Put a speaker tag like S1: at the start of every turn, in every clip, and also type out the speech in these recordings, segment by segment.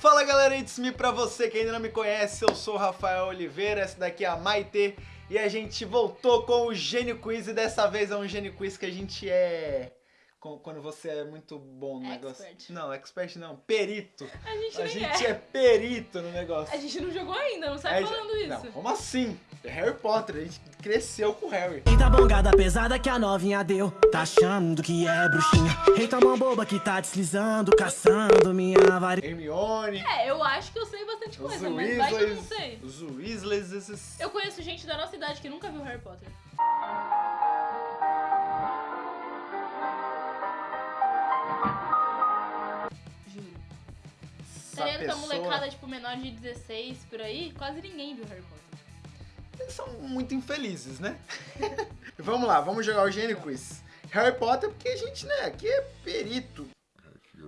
S1: Fala galera, it's me pra você que ainda não me conhece, eu sou o Rafael Oliveira, essa daqui é a Maite e a gente voltou com o Gênio Quiz e dessa vez é um Gênio Quiz que a gente é... Quando você é muito bom no negócio.
S2: Expert.
S1: Não, expert não, perito.
S2: A gente
S1: A
S2: nem
S1: gente
S2: é.
S1: é perito no negócio.
S2: A gente não jogou ainda, não sai
S1: É,
S2: falando isso.
S1: Não, como assim? É Harry Potter, a gente cresceu com o Harry.
S3: Eita bongada pesada que a novinha deu Tá achando que é bruxinha Eita mão boba que tá deslizando Caçando minha varinha
S1: Hermione,
S2: É, eu acho que eu sei bastante
S1: os
S2: coisa, mas vai que eu não sei.
S1: os Weasleys, esses...
S2: Eu conheço gente da nossa idade que nunca viu Harry Potter.
S1: Essa
S2: Tá ligado que a
S1: pessoa-
S2: molecada, tipo, menor de 16 por aí, quase ninguém viu Harry Potter.
S1: Eles são muito infelizes, né? vamos lá, vamos jogar o Gênio Quiz. Harry Potter, porque a gente, né, aqui é perito.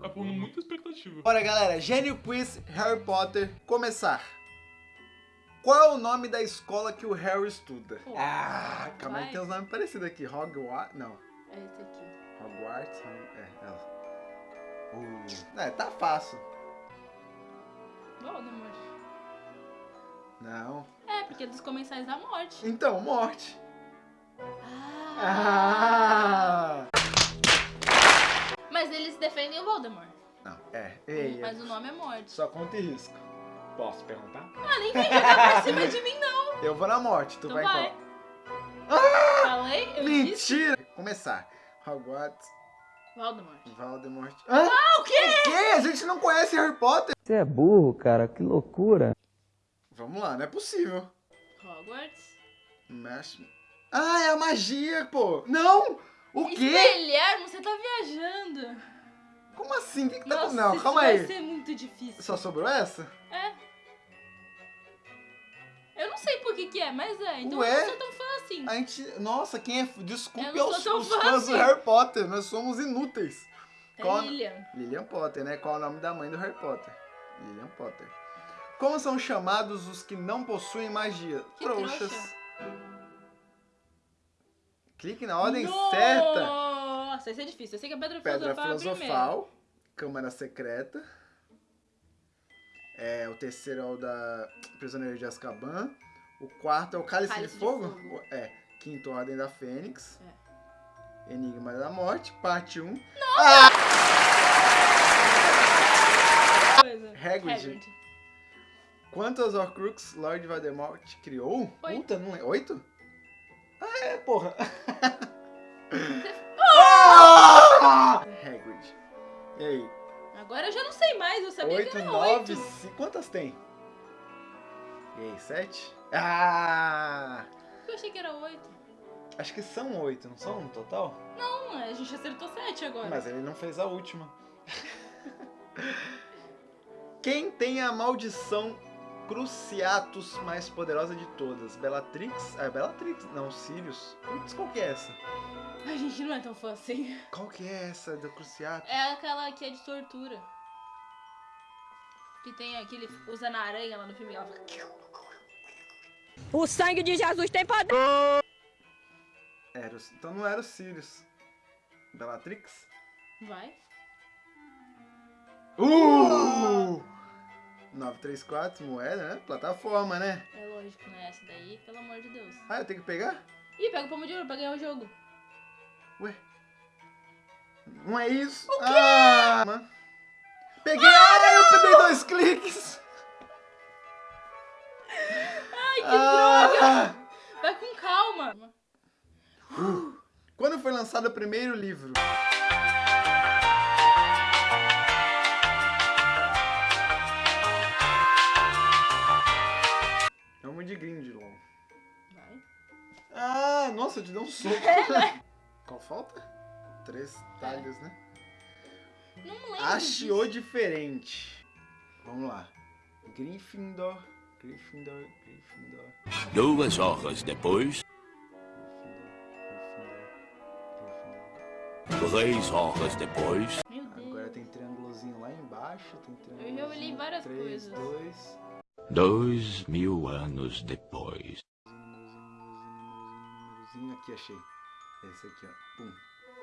S4: Tá pondo muita expectativa.
S1: Bora, galera, Gênio Quiz Harry Potter, começar. Qual é o nome da escola que o Harry estuda?
S2: Pô,
S1: ah, calma aí, tem uns nomes parecidos aqui. Hogwarts, não.
S2: É esse aqui.
S1: Hogwarts, Hog- é, é. Uh, é, tá fácil.
S2: Voldemort.
S1: Não.
S2: É, porque é dos comensais da morte.
S1: Então, morte.
S2: Ah.
S1: Ah!
S2: Mas eles defendem o Voldemort.
S1: Não, é. Ei,
S2: Mas o nome é morte.
S1: Só conta e risco.
S4: Posso perguntar?
S2: Ah, vem jogar pra cima de mim, não.
S1: Eu vou na morte, tu
S2: Tu
S1: vai,
S2: vai.
S1: qual?
S2: Falei? Eu disse.
S1: Mentira! Começar. Hogwarts,
S2: Voldemort.
S1: Voldemort. Ah,
S2: o quê?
S1: o quê? A gente não conhece Harry Potter?
S5: Você é burro, cara, que loucura.
S1: Vamos lá, não é possível.
S2: Hogwarts.
S1: Mesh... Ah, é a magia, pô! Não! O quê?
S2: Guilherme, você tá viajando.
S1: Como assim? O que, que tá
S2: Nossa?
S1: Não,
S2: isso
S1: calma
S2: vai
S1: aí.
S2: ser muito difícil.
S1: Só sobrou essa?
S2: É. Eu não sei por que que é, mas é. Então
S1: Ué?
S2: eu não sou tão fã assim.
S1: A gente. Nossa, quem é. Desculpe aos, os
S2: fã
S1: fãs do
S2: assim.
S1: Harry Potter, nós somos inúteis.
S2: É
S1: qual-
S2: Lilian.
S1: Lilian Potter, né? Qual é o nome da mãe do Harry Potter? Lilian Potter. Como são chamados os que não possuem magia?
S2: Que
S1: Trouxas.
S2: trouxa.
S1: Clique na ordem
S2: Nossa,
S1: certa.
S2: Nossa, isso é difícil. Eu sei que a Pedra
S1: Pedra
S2: Filosofal é a primeira.
S1: Filosofal, Câmara Secreta. É, o terceiro é o da Prisioneiro de Azkaban. O quarto é o Cálice,
S2: Cálice
S1: de,
S2: de
S1: Fogo?
S2: Fogo.
S1: É. Quinto Ordem da Fênix.
S2: É.
S1: Enigma da Morte, parte 1.
S2: Coisa.
S1: Hagrid.
S2: Hagrid.
S1: Quantos Horcrux Lord Voldemort criou?
S2: Oito.
S1: Puta, não é? Oito? Ah, é, porra. Ah! Hagrid. E aí?
S2: Agora eu já não sei mais, eu sabia que
S1: Oito,
S2: era
S1: nove,
S2: oito.
S1: cinco. Quantas tem? E aí, sete? Ah!
S2: Eu achei que era oito.
S1: Acho que são oito, não são no total?
S2: Não, a gente acertou sete agora.
S1: Mas ele não fez a última. Quem tem a maldição Cruciatus mais poderosa de todas? Bellatrix? Ah, é Bellatrix. Não, Sirius. Putz, qual que é essa?
S2: A gente não é tão fã assim.
S1: Qual que é essa do Cruciatus?
S2: É aquela que é de tortura. Que tem aquele. Usa na aranha lá no filme. Ela fica...
S6: O sangue de Jesus tem poder.
S1: Era o- então não era o Sirius. Bellatrix?
S2: Vai.
S1: Uh! 934, moeda, né? Plataforma, né?
S2: É lógico, né? Essa daí, pelo amor de Deus.
S1: Ah, eu tenho que pegar?
S2: Ih, pega o pomo de ouro pra ganhar o jogo.
S1: Ué? Não é isso? O quê? Ah, mano. Peguei! Ah, eu peguei dois cliques!
S2: Ai, que
S1: Ah!
S2: droga! Vai com calma.
S1: Quando foi lançado o primeiro livro? Vamos de Grindelwald.
S2: Vai.
S1: Ah, nossa, te dei um soco. Qual falta? Três talhos, né?
S2: Não lembro.
S1: Achou diferente. Vamos lá. Gryffindor, Gryffindor, Gryffindor,
S7: Duas horas depois,
S1: Gryffindor, Gryffindor.
S7: três horas depois,
S2: Meu Deus.
S1: Agora tem triângulozinho lá embaixo, tem triângulozinho.
S2: já olhei várias
S1: 3,
S2: coisas.
S1: 2,
S7: dois mil anos depois.
S1: aqui achei. Esse aqui, ó. Pum.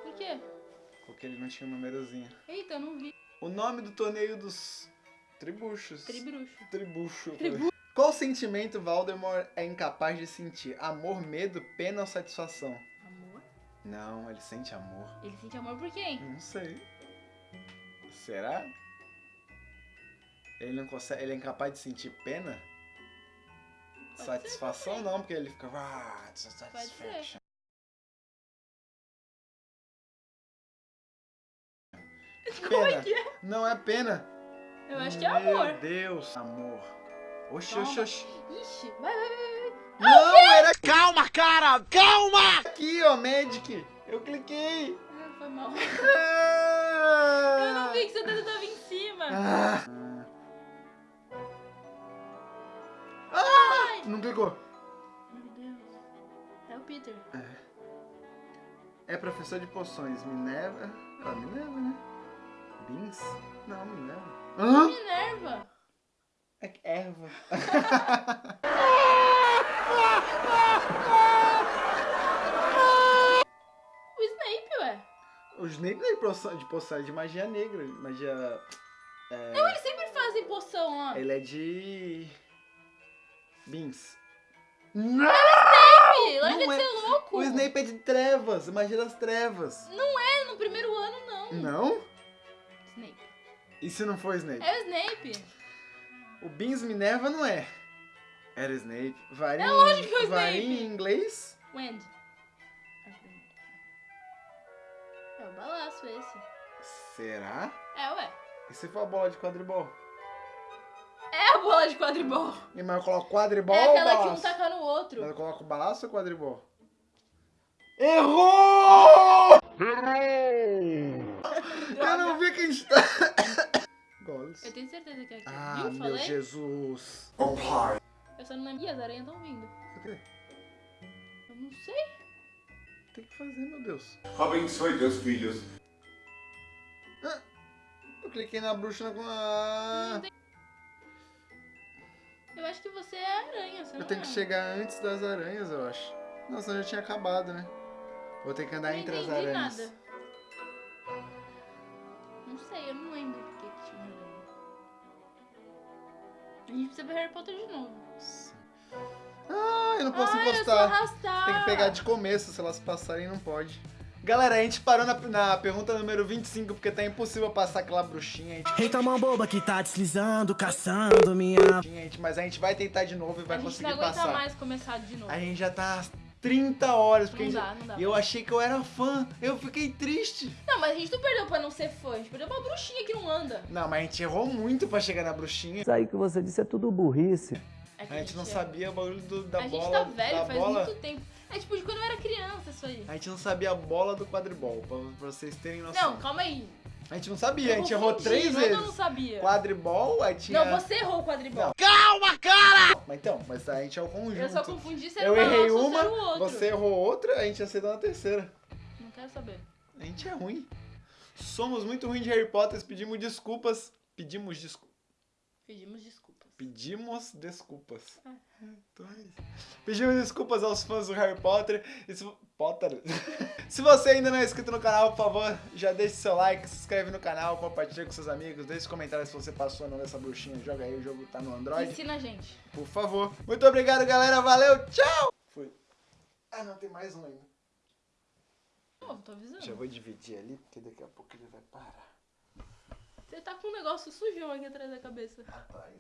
S2: Por quê?
S1: Porque ele não tinha um númerozinho.
S2: Eita, eu não vi.
S1: O nome do torneio dos Tribuchos.
S2: Tribruxo.
S1: Tribucho. Qual sentimento Voldemort é incapaz de sentir? Amor, medo, pena ou satisfação?
S2: Amor?
S1: Não, ele sente amor.
S2: Ele sente amor por quem?
S1: Não sei. Será? Ele não consegue. Ele é incapaz de sentir pena?
S2: ser
S1: Satisfação não, porque ele fica. Ah, satisfaction.
S2: Como é que é?
S1: Não é pena.
S2: Eu acho que é amor.
S1: Meu Deus. Amor. Oxi,
S2: Calma.
S1: oxi, oxi.
S2: Ixi, vai, vai, vai.
S1: Não, era. Calma, cara! Calma! Aqui, ó, Magic. Eu cliquei.
S2: Ah, foi mal.
S1: Ah.
S2: Eu não vi que seu dedo tava em cima.
S1: Ah. Ah! Não clicou.
S2: Meu Deus. É o Peter.
S1: É professor de poções. Minerva. Ah, Minerva, né? Beans? Não, Minerva. Hã?
S2: Minerva.
S1: É que erva.
S2: O Snape, ué.
S1: O Snape não é de poção, de poção, é de magia negra. Magia.
S2: Não, eles sempre fazem poção lá.
S1: Ele é de. Beans. Não!
S2: Ih, Larga
S1: não
S2: de
S1: é.
S2: ser louco.
S1: O Snape é de trevas, magia das trevas.
S2: Não é no primeiro ano, não.
S1: Não? E se não for Snape?
S2: É o Snape.
S1: O Beans Minerva não é. Era Snape. Varinha,
S2: É lógico que é o
S1: varinha
S2: Snape.
S1: em inglês?
S2: Wendy. É o balaço esse.
S1: Será?
S2: É, ué.
S1: E se for a bola de quadribol?
S2: É a bola de quadribol.
S1: E mas eu coloco quadribol
S2: é
S1: ou
S2: aquela que um
S1: balaço?
S2: taca no outro.
S1: Mas eu coloco balaço ou quadribol? Errou! Eu não vi quem está.
S2: Eu tenho certeza que é aqui.
S1: Ah,
S2: Viu?
S1: meu
S2: Falei?
S1: Jesus.
S2: Eu só não lembro. Ih, as aranhas estão vindo.
S1: O quê?
S2: Eu não sei.
S1: Tem que fazer, meu Deus.
S8: Abençoe teus filhos.
S1: Eu cliquei na bruxa com a.
S2: Eu acho que você é aranha, você
S1: Eu
S2: não
S1: tenho
S2: é?
S1: que chegar antes das aranhas, eu acho. Não, senão já tinha acabado, né? Vou ter que andar
S2: Não
S1: entre as aranhas.
S2: nada. Não sei, eu não lembro A gente precisa ver Harry Potter de novo.
S1: Ah, eu não posso
S2: Ai, é
S1: encostar.
S2: arrastar.
S1: Tem que pegar de começo, se elas passarem não pode. Galera, a gente parou na, na pergunta número 25 porque tá impossível passar aquela bruxinha, a gente,
S3: Eita mão boba que tá deslizando, caçando minha.
S1: a gente- mas a gente vai tentar de novo e vai
S2: a gente
S1: conseguir
S2: não aguenta
S1: passar.
S2: mais começar de novo.
S1: A gente já tá 30 horas, porque
S2: Não
S1: a gente-
S2: dá, não dá.
S1: E eu achei que eu era fã, eu fiquei triste.
S2: Não, mas a gente não perdeu pra não ser fã, a gente perdeu pra bruxinha que não anda.
S1: Não, mas a gente errou muito pra chegar na bruxinha.
S5: Isso aí que você disse é tudo burrice.
S2: É que
S1: A gente não
S2: é-
S1: sabia o bagulho do- da
S2: A gente
S1: bola.
S2: tá velho,
S1: da
S2: faz
S1: bola.
S2: muito tempo. É tipo de quando eu era criança isso aí.
S1: A gente não sabia a bola do quadribol, pra, pra vocês terem noção.
S2: Não, calma aí.
S1: A gente não sabia, a gente errou três
S2: não
S1: vezes.
S2: Eu não sabia.
S1: Quadribol, aí tinha.
S2: Não, você errou o quadribol.
S1: Mas então, mas a gente é o conjunto.
S2: Eu só confundi se era
S1: Eu errei uma,
S2: outro.
S1: você errou outra, a gente acertou na terceira.
S2: Não quero saber.
S1: A gente é ruim. Somos muito ruins de Harry Potter, pedimos desculpas. Pedimos desculpas.
S2: Pedimos desculpas.
S1: Pedimos desculpas.
S2: Ah.
S1: Tô aí. Pedimos desculpas aos fãs do Harry Potter. E se... Potter. se você ainda não é inscrito no canal, por favor, já deixe seu like, se inscreve no canal, compartilha com seus amigos, deixe comentários se você passou ou não nessa bruxinha. Joga aí, o jogo tá no Android.
S2: Ensina a gente.
S1: Por favor. Muito obrigado, galera. Valeu. Tchau. Fui. Ah, não, tem mais um ainda.
S2: Pô, tô avisando.
S1: Já vou dividir ali, porque daqui a pouco ele vai parar.
S2: Você tá com um negócio sujão aqui atrás da cabeça.
S1: Atrás.